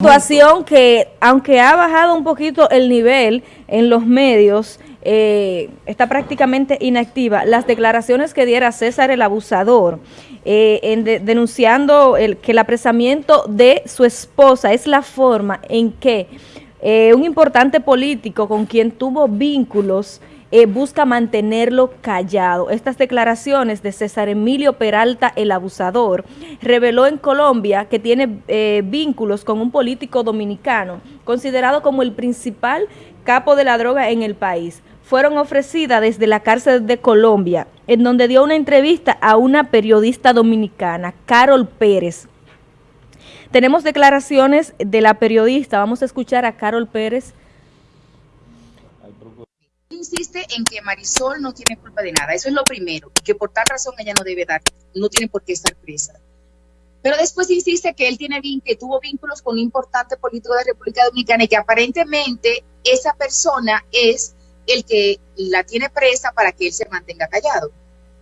situación que, aunque ha bajado un poquito el nivel en los medios, eh, está prácticamente inactiva. Las declaraciones que diera César el abusador, eh, en denunciando que el apresamiento de su esposa es la forma en que eh, un importante político con quien tuvo vínculos eh, busca mantenerlo callado. Estas declaraciones de César Emilio Peralta, el abusador, reveló en Colombia que tiene eh, vínculos con un político dominicano, considerado como el principal capo de la droga en el país. Fueron ofrecidas desde la cárcel de Colombia, en donde dio una entrevista a una periodista dominicana, Carol Pérez. Tenemos declaraciones de la periodista, vamos a escuchar a Carol Pérez, insiste en que Marisol no tiene culpa de nada, eso es lo primero, que por tal razón ella no debe dar, no tiene por qué estar presa. Pero después insiste que él tiene que tuvo vínculos con un importante político de la República Dominicana y que aparentemente esa persona es el que la tiene presa para que él se mantenga callado.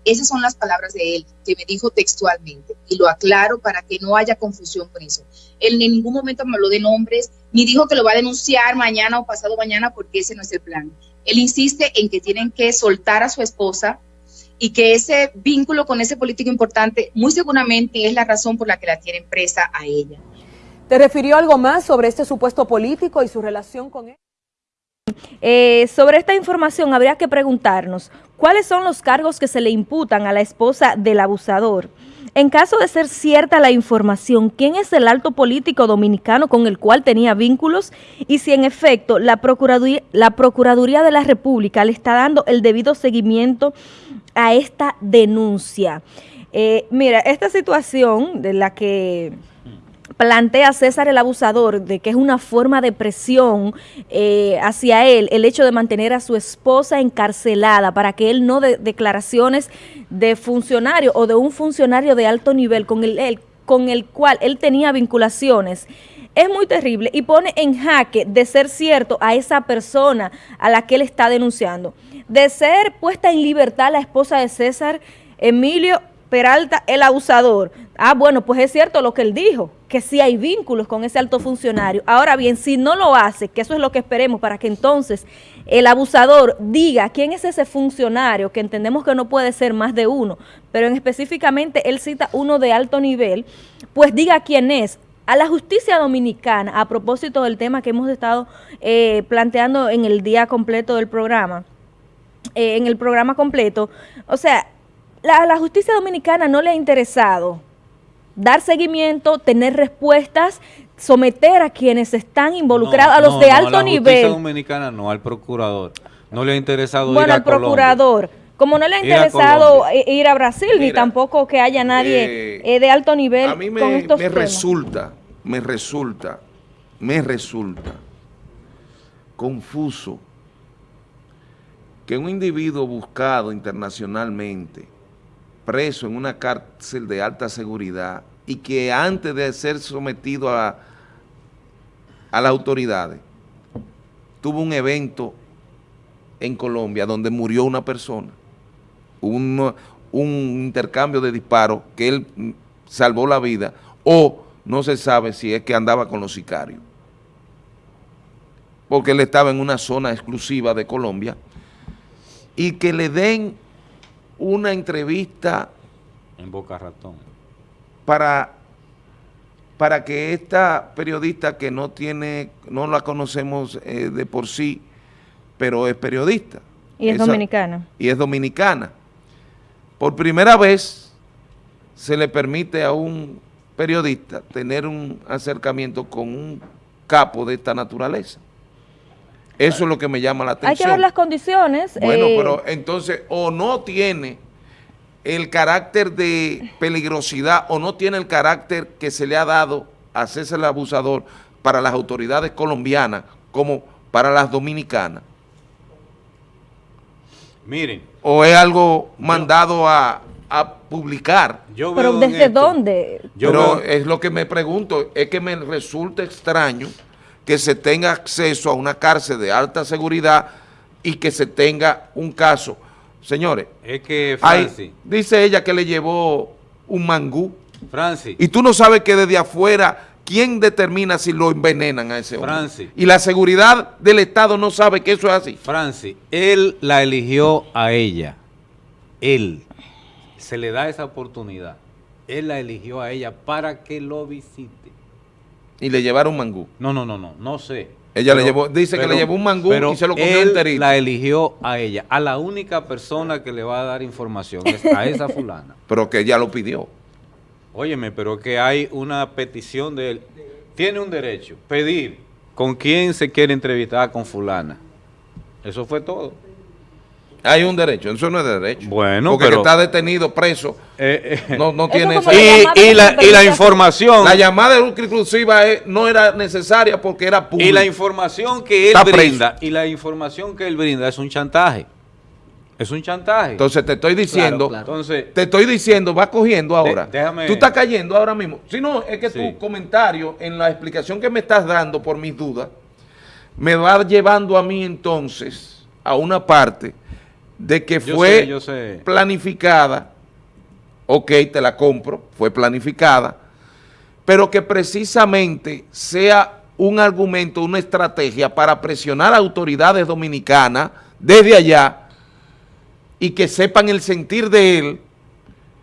Esas son las palabras de él, que me dijo textualmente, y lo aclaro para que no haya confusión con eso. Él en ningún momento me habló de nombres, ni dijo que lo va a denunciar mañana o pasado mañana, porque ese no es el plan. Él insiste en que tienen que soltar a su esposa y que ese vínculo con ese político importante muy seguramente es la razón por la que la tienen presa a ella. ¿Te refirió algo más sobre este supuesto político y su relación con él? Eh, sobre esta información habría que preguntarnos, ¿cuáles son los cargos que se le imputan a la esposa del abusador? En caso de ser cierta la información, ¿quién es el alto político dominicano con el cual tenía vínculos? Y si en efecto la Procuraduría, de la República le está dando el debido seguimiento a esta denuncia. Eh, mira, esta situación de la que plantea César el abusador de que es una forma de presión eh, hacia él el hecho de mantener a su esposa encarcelada para que él no dé declaraciones de funcionario o de un funcionario de alto nivel con el, con el cual él tenía vinculaciones es muy terrible y pone en jaque de ser cierto a esa persona a la que él está denunciando. De ser puesta en libertad la esposa de César Emilio Peralta, el abusador. Ah, bueno, pues es cierto lo que él dijo, que sí hay vínculos con ese alto funcionario. Ahora bien, si no lo hace, que eso es lo que esperemos para que entonces el abusador diga quién es ese funcionario, que entendemos que no puede ser más de uno, pero en específicamente él cita uno de alto nivel, pues diga quién es. A la justicia dominicana, a propósito del tema que hemos estado eh, planteando en el día completo del programa, eh, en el programa completo, o sea, la, la justicia dominicana no le ha interesado dar seguimiento, tener respuestas, someter a quienes están involucrados, a los de alto nivel. A la justicia dominicana no, al procurador. No le ha interesado bueno, ir a al procurador. Como no le ha interesado ir a, Brasil, ni tampoco que haya nadie eh, eh, de alto nivel a mí me, me resulta, me resulta, me resulta confuso que un individuo buscado internacionalmente preso en una cárcel de alta seguridad y que antes de ser sometido a, a las autoridades, tuvo un evento en Colombia donde murió una persona, un, un intercambio de disparos que él salvó la vida o no se sabe si es que andaba con los sicarios, porque él estaba en una zona exclusiva de Colombia. Y que le den una entrevista en Boca Ratón para, para que esta periodista que no tiene, no la conocemos eh, de por sí, pero es periodista. Y es dominicana. Y es dominicana. Por primera vez se le permite a un periodista tener un acercamiento con un capo de esta naturaleza. Eso es lo que me llama la atención. Hay que ver las condiciones. Bueno, eh, pero entonces o no tiene el carácter de peligrosidad o no tiene el carácter que se le ha dado a César el Abusador para las autoridades colombianas como para las dominicanas. Miren. O es algo mandado a, publicar. pero ¿desde dónde? Yo pero es lo que me pregunto, es que me resulta extraño que se tenga acceso a una cárcel de alta seguridad y que se tenga un caso. Señores, es que Francis, dice ella que le llevó un mangú. Francis. Y tú no sabes que desde afuera ¿quién determina si lo envenenan a ese hombre? Francis. Y la seguridad del Estado no sabe que eso es así. Francis, él la eligió a ella. Él. Se le da esa oportunidad. Él la eligió a ella para que lo visite. Y le llevaron mangú. No, no, no, no, no sé. Ella le llevó- dice que le llevó un mangú pero y se lo comió él enterito. la eligió a ella. A la única persona que le va a dar información es a esa fulana. Pero que ella lo pidió. Óyeme, pero que hay una petición de él. Tiene un derecho, pedir con quién se quiere entrevistar con fulana. Eso fue todo. Hay un derecho, eso no es derecho. Bueno, Porque pero- que está detenido, preso, Eh, eh, no, no tiene esa... y, y la, y la información La llamada de lucro inclusiva es- no era necesaria porque era pública. y la información que él Está preso. brinda y la información que él brinda es un chantaje. Es un chantaje. Entonces te estoy diciendo, claro. Entonces, te estoy diciendo, va cogiendo ahora. déjame- Tú estás cayendo ahora mismo. Si no, es que Sí. tu comentario en la explicación que me estás dando por mis dudas, me va llevando a mí entonces a una parte de que Yo fue sé, yo sé. planificada, ok, te la compro, fue planificada, pero que precisamente sea un argumento, una estrategia para presionar a autoridades dominicanas desde allá y que sepan el sentir de él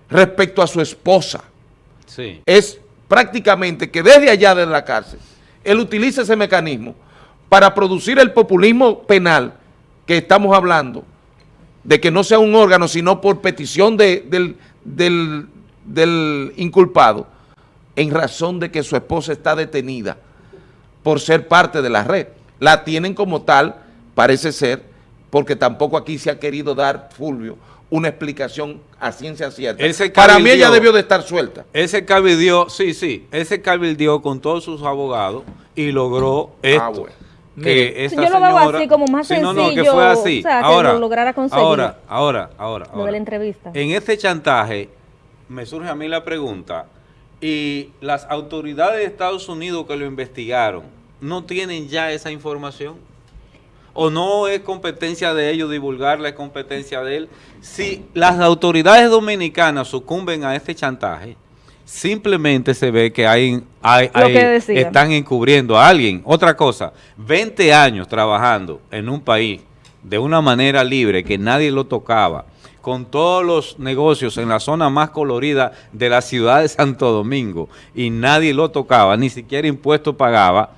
respecto a su esposa. sí. Es prácticamente que desde allá de la cárcel, él utiliza ese mecanismo para producir el populismo penal que estamos hablando, de que no sea un órgano, sino por petición de- del, del- del inculpado, en razón de que su esposa está detenida por ser parte de la red. La tienen como tal, parece ser, porque tampoco aquí se ha querido dar, Fulvio, una explicación a ciencia cierta. Para mí ella debió de estar suelta. Ese cabildió, sí, sí, ese cabildió con todos sus abogados y logró esto. Ah, bueno. Que esta Yo lo veo señora- así, como más Sí, no, no, que sencillo, fue así. o sea, que ahora, lo lograra conseguir. Ahora, ahora, ahora. Lo de ahora. la entrevista. En este chantaje, me surge a mí la pregunta, y las autoridades de Estados Unidos que lo investigaron, ¿no tienen ya esa información? ¿O no es competencia de ellos divulgarla, es competencia de él? Si las autoridades dominicanas sucumben a este chantaje, simplemente se ve que hay, hay- Lo hay- que están encubriendo a alguien. Otra cosa, 20 años trabajando en un país de una manera libre, que nadie lo tocaba, con todos los negocios en la zona más colorida de la ciudad de Santo Domingo, y nadie lo tocaba, ni siquiera impuestos pagaba,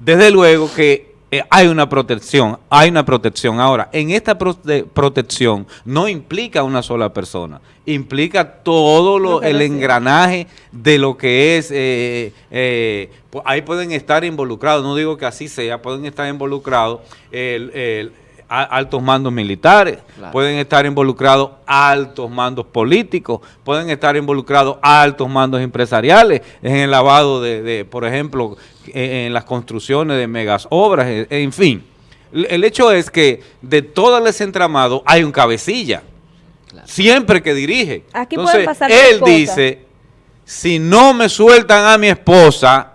desde luego que eh, hay una protección, hay una protección. Ahora, en esta prote- protección no implica una sola persona, implica todo lo, el engranaje de lo que es, eh, eh, pu- ahí pueden estar involucrados, no digo que así sea, pueden estar involucrados el- el- a- altos mandos militares, Claro. pueden estar involucrados altos mandos políticos, pueden estar involucrados altos mandos empresariales en el lavado de, de, por ejemplo, en las construcciones de megas obras, eh, en fin. El hecho es que de todo ese entramado hay un cabecilla, Claro. siempre que dirige. Aquí Entonces, pueden pasar él dice, si no me sueltan a mi esposa,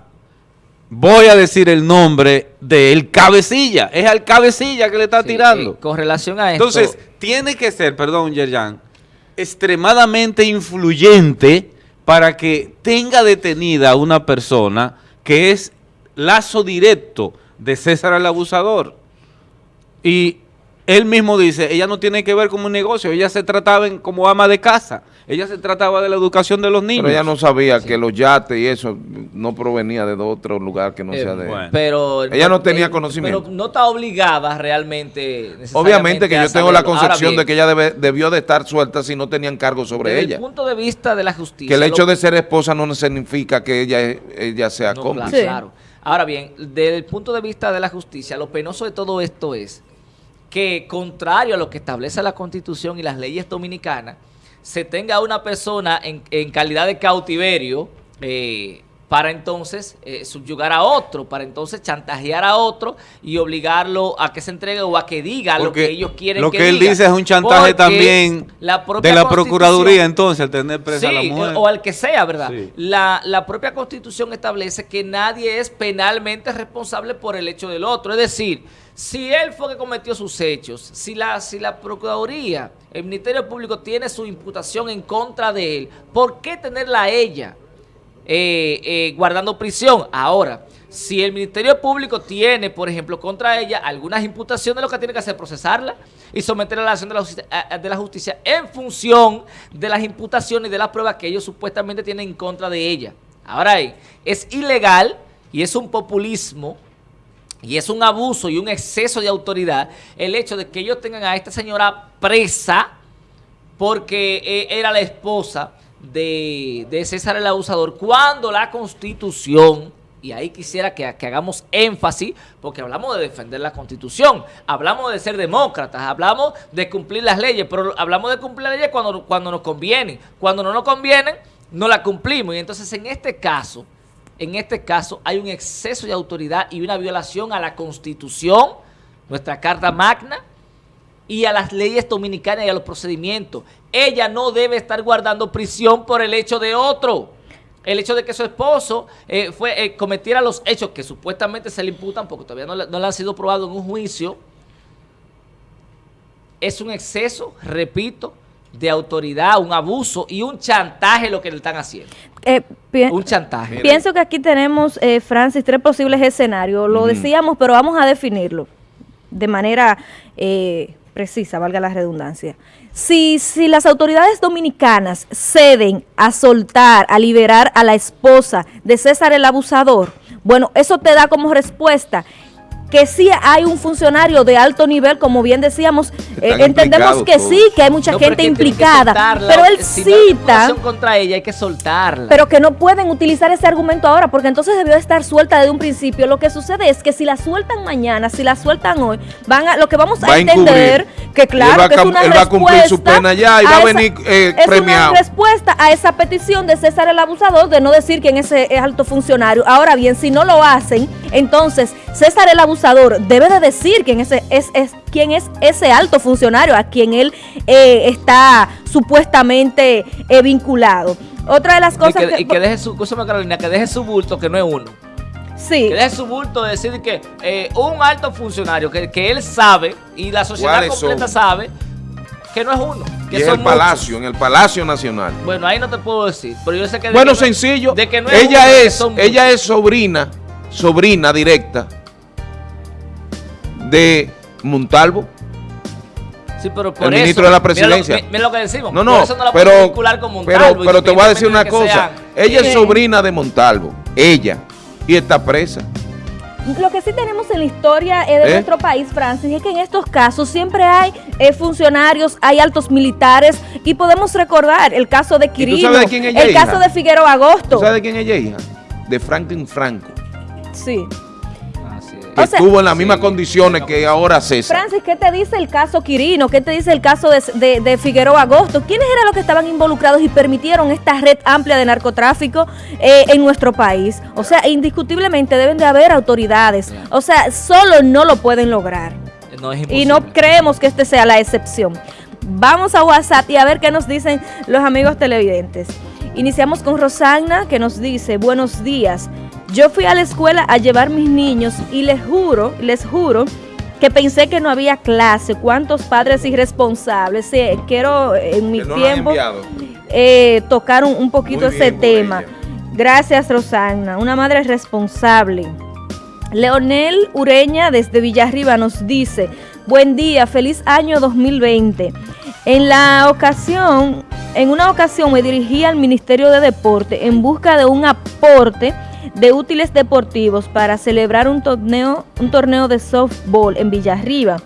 voy a decir el nombre del cabecilla. Es al cabecilla que le está Sí, tirando. eh, con relación a esto, Entonces, tiene que ser, perdón, Yerjan, extremadamente influyente para que tenga detenida a una persona que es lazo directo de César el abusador. Y él mismo dice, ella no tiene que ver con un negocio, ella se trataba en- como ama de casa, ella se trataba de la educación de los niños. Pero ella no sabía que los yates y eso no provenía de otro lugar que no eh, sea de... bueno. pero Ella no tenía conocimiento. Pero no está obligada realmente. Obviamente que yo tengo la concepción bien, de que ella debe- debió de estar suelta si no tenían cargo sobre desde ella. el punto de vista de la justicia. Que el hecho lo- de ser esposa no significa que ella, ella sea No, cómplice. claro, Sí. Ahora bien, desde el punto de vista de la justicia, lo penoso de todo esto es que, contrario a lo que establece la Constitución y las leyes dominicanas, se tenga a una persona en, en calidad de cautiverio eh, para entonces eh, subyugar a otro, para entonces chantajear a otro y obligarlo a que se entregue o a que diga lo que ellos quieren Lo que, que él diga. dice es un chantaje Porque también la de la Procuraduría, entonces, al tener presa a la Sí, mujer. o al que sea, ¿verdad? Sí. La, la propia Constitución establece que nadie es penalmente responsable por el hecho del otro. Es decir, si él fue que cometió sus hechos, si la, si la Procuraduría, el Ministerio Público tiene su imputación en contra de él, ¿por qué tenerla a ella? Eh, eh, guardando prisión. Ahora, si el Ministerio Público tiene, por ejemplo, contra ella algunas imputaciones, lo que tiene que hacer es procesarla y someterla a la acción de la, justicia, en función de las imputaciones y de las pruebas que ellos supuestamente tienen en contra de ella. Ahora es ilegal y es un populismo y es un abuso y un exceso de autoridad el hecho de que ellos tengan a esta señora presa porque eh, era la esposa de, de César el abusador, cuando la constitución, y ahí quisiera que, que hagamos énfasis, porque hablamos de defender la constitución, hablamos de ser demócratas, hablamos de cumplir las leyes, pero hablamos de cumplir las leyes cuando, cuando nos convienen, cuando no nos convienen, no la cumplimos, y entonces en este caso, en este caso hay un exceso de autoridad y una violación a la constitución, nuestra carta magna, y a las leyes dominicanas y a los procedimientos. Ella no debe estar guardando prisión por el hecho de otro. El hecho de que su esposo eh, fue eh, cometiera los hechos que supuestamente se le imputan, porque todavía no le, no le han sido probados en un juicio, es un exceso, repito, de autoridad, un abuso y un chantaje lo que le están haciendo. Eh, Un chantaje. Pienso que aquí tenemos, eh, Francis, tres posibles escenarios. Lo decíamos, pero vamos a definirlo de manera eh, precisa, valga la redundancia. Si, si las autoridades dominicanas ceden a soltar, a liberar a la esposa de César el abusador, bueno, eso te da como respuesta que sí hay un funcionario de alto nivel, como bien decíamos, eh, entendemos que todos. sí, que hay mucha No, gente implicada, soltarla. pero él Si no hay cita imputación contra ella hay que soltarla. pero que no pueden utilizar ese argumento ahora, porque entonces debió estar suelta desde un principio. Lo que sucede es que si la sueltan mañana, si la sueltan hoy, van a, lo que vamos a, Va a entender encubrir. que claro que es una él va a cumplir su respuesta pena ya y va a esa- venir, eh, es premiado. una respuesta a esa petición de César el abusador de no decir quién es ese alto funcionario. Ahora bien, si no lo hacen, entonces César el abusador debe de decir quién es, es, es- quién es ese alto funcionario a quien él eh, está supuestamente eh, vinculado. Otra de las y cosas que, y que deje su, escúchame, Carolina, que deje su bulto, que no es uno. sí. Que deje su bulto de decir que eh, un alto funcionario que, que él sabe y la sociedad ¿Cuáles completa son? sabe que no es uno. Que Y es son el Palacio, en el Palacio Nacional. Bueno, ahí no te puedo decir, pero yo sé que... de Bueno, que no- sencillo. de que no es ella uno, es, ella es sobrina, sobrina directa de Montalvo. Sí, pero por el eso, ministro de la mira lo- presidencia. mi- Mira lo que decimos. No, por no, eso no la pero, vincular con Montalvo, pero, pero te voy a decir una cosa. Ella es sobrina de Montalvo, ella, y está presa. Lo que sí tenemos en la historia eh, de ¿Eh? nuestro país, Francis, es que en estos casos siempre hay eh, funcionarios, hay altos militares y podemos recordar el caso de Quirino, sabes de quién ella el caso de Figueroa Agosto. ¿Tú sabes de quién ella es hija? De Franklin Franco, Sí. Sí. que O sea, estuvo en las sí, mismas condiciones que ahora César. Francis, ¿qué te dice el caso Quirino? ¿Qué te dice el caso de, de, de Figueroa Agosto? ¿Quiénes eran los que estaban involucrados y permitieron esta red amplia de narcotráfico eh, en nuestro país? O sea, indiscutiblemente deben de haber autoridades. O sea, solo no lo pueden lograr. No es Y no creemos que este sea la excepción. Vamos a WhatsApp y a ver qué nos dicen los amigos televidentes. Iniciamos con Rosagna que nos dice, buenos días. Yo fui a la escuela a llevar mis niños y les juro, les juro que pensé que no había clase. ¿Cuántos padres irresponsables? Sí, quiero en mi no tiempo eh, tocar un, un poquito ese tema. ella. Gracias, Rosagna, una madre responsable. Leonel Ureña desde Villarriba nos dice, buen día, feliz año 2020. En la ocasión, en una ocasión me dirigí al Ministerio de Deporte en busca de un aporte de útiles deportivos para celebrar un torneo, un torneo de softball en Villarriba.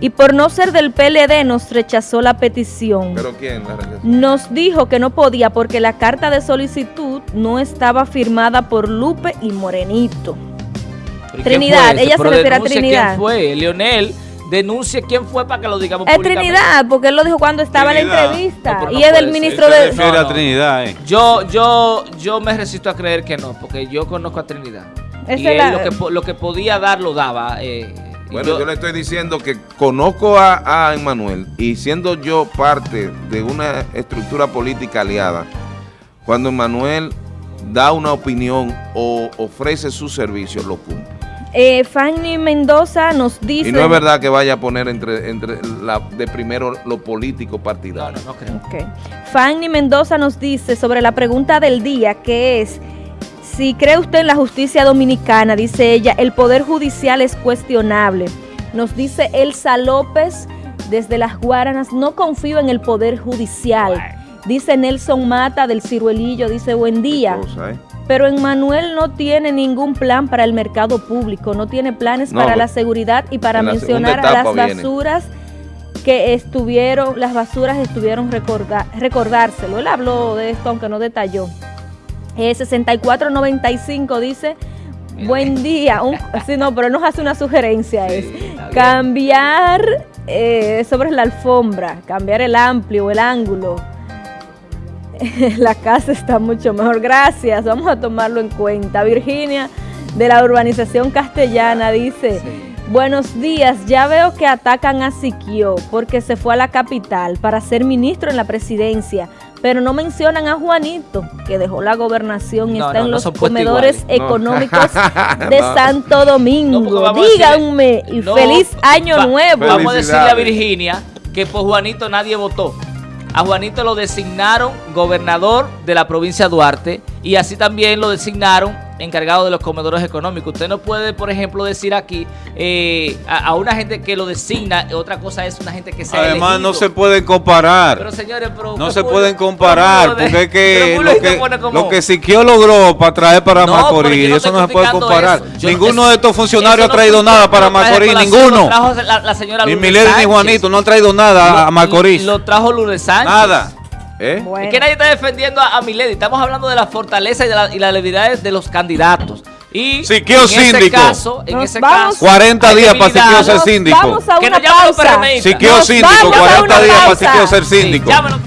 Y por no ser del PLD nos rechazó la petición. ¿Pero quién la rechazó? Nos dijo que no podía porque la carta de solicitud no estaba firmada por Lupe y Morenito. ¿Pero quién Trinidad, ella se refiere a Trinidad. quién fue? Leonel, denuncie quién fue para que lo digamos Es públicamente. Trinidad, porque él lo dijo cuando estaba en la entrevista. No, pero no y es del ministro de... No, a. Trinidad, eh. Yo, yo, yo me resisto a creer que no, porque yo conozco a Trinidad. Esa y él la- lo, que, lo que podía dar, lo daba. eh, Bueno, yo, le estoy diciendo que conozco a, a Emmanuel y siendo yo parte de una estructura política aliada, cuando Emmanuel da una opinión o ofrece sus servicios, lo cumple. Eh, Fanny Mendoza nos dice... Y no es verdad que vaya a poner entre, entre la, de primero lo político partidario. no, no creo. Fanny Mendoza nos dice sobre la pregunta del día, que es, si cree usted en la justicia dominicana, dice ella, el poder judicial es cuestionable. Nos dice Elsa López desde las Guaranas, no confío en el poder judicial. Dice Nelson Mata del Ciruelillo, dice buen día. Qué cosa, ¿eh? Pero Emmanuel no tiene ningún plan para el mercado público, no tiene planes No, para pero la seguridad y para la mencionar a las viene. basuras que estuvieron, las basuras estuvieron recorda- recordárselo. Él habló de esto, aunque no detalló. Eh, 6495 dice, buen día. Un, sí, no, pero nos hace una sugerencia. Es cambiar eh, sobre la alfombra, cambiar el amplio, el ángulo. La casa está mucho mejor. Gracias, vamos a tomarlo en cuenta. Virginia de la urbanización castellana dice, buenos días, ya veo que atacan a Siquio porque se fue a la capital para ser ministro en la presidencia, pero no mencionan a Juanito, que dejó la gobernación y No, está no, en no los comedores iguales. No. económicos de No. Santo Domingo. Díganme, y No, feliz año nuevo. Vamos a decirle a. Virginia que por Juanito nadie votó. A Juanito lo designaron gobernador de la provincia de Duarte y así también lo designaron encargado de los comedores económicos. Usted no puede, por ejemplo, decir aquí eh, a, a una gente que lo designa, otra cosa es una gente que se Además, no se pueden comparar. Pero señores, pero No ¿qué se pueden comparar, de- porque es que lo que, como- lo que Siquio logró para traer para No, Macorís, no eso no se puede comparar. Ninguno de estos funcionarios ha traído nada para Macorís, ninguno. Trajo la, la señora Ni Milady ni. Juanito no han traído nada a Macorís. Lo trajo Lourdes Sánchez. Nada. ¿Eh? Bueno. Es que nadie está defendiendo a, a Milady. Estamos hablando de la fortaleza y, de la, y las debilidades de los candidatos. Y Siquio en ese síndico. caso, en Nos ese vamos- caso, 40 hay días para. Siquio ser síndico. Vamos a Que una llamen los pausa. Siquio síndico, vamos a 40 una días para. Siquio ser Sí, síndico. llámenos.